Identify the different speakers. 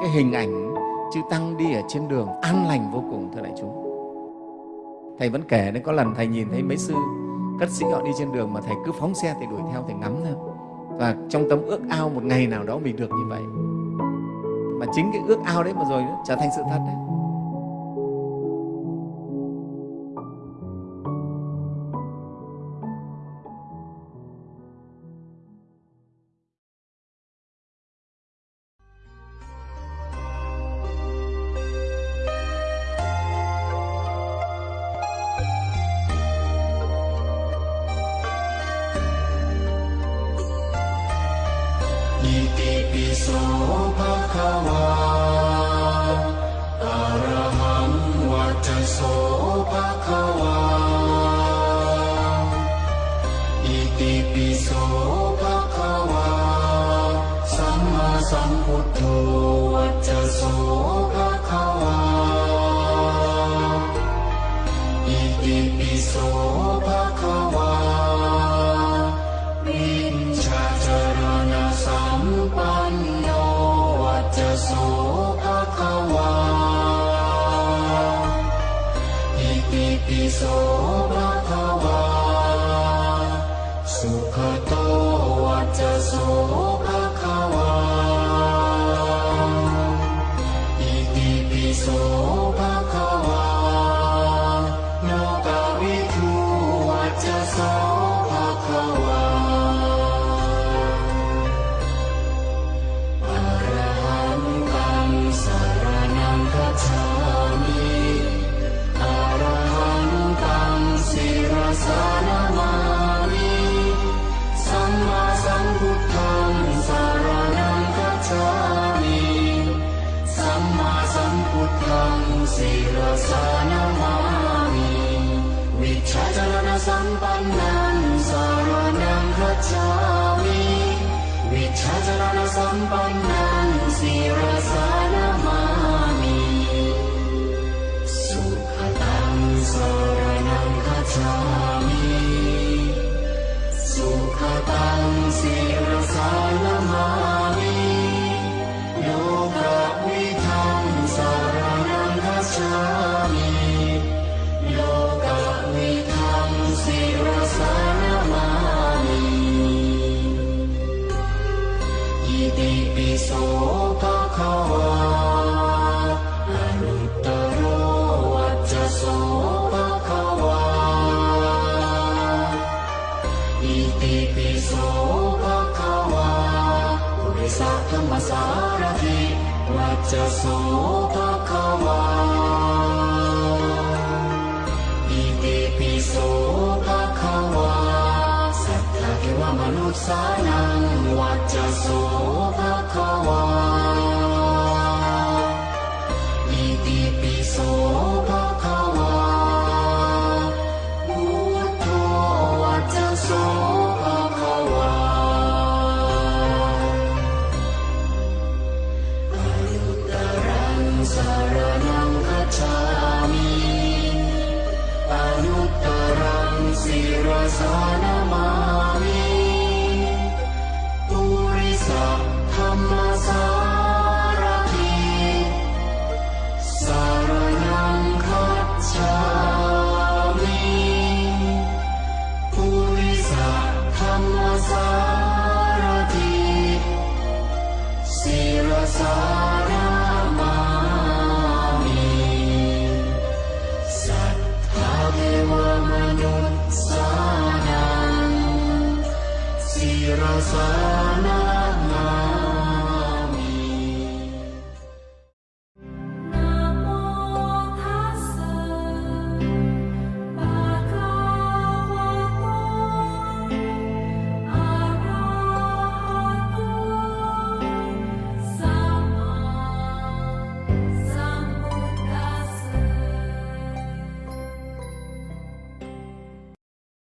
Speaker 1: cái hình ảnh chư tăng đi ở trên đường an lành vô cùng thưa đại chúng thầy vẫn kể đấy có lần thầy nhìn thấy mấy sư cất sĩ họ đi trên đường mà thầy cứ phóng xe thì đuổi theo thầy ngắm thôi và trong tấm ước ao một ngày nào đó mình được như vậy mà chính cái ước ao đấy mà rồi đó, trở thành sự thật đấy
Speaker 2: อิติปิโสภะคะวา soul. नमानि मिच्छनसम्पन्न PTP 総学科は上里正良わちゃそうたかわ PTP そうたかわさったけはまぬさなんわちゃそうた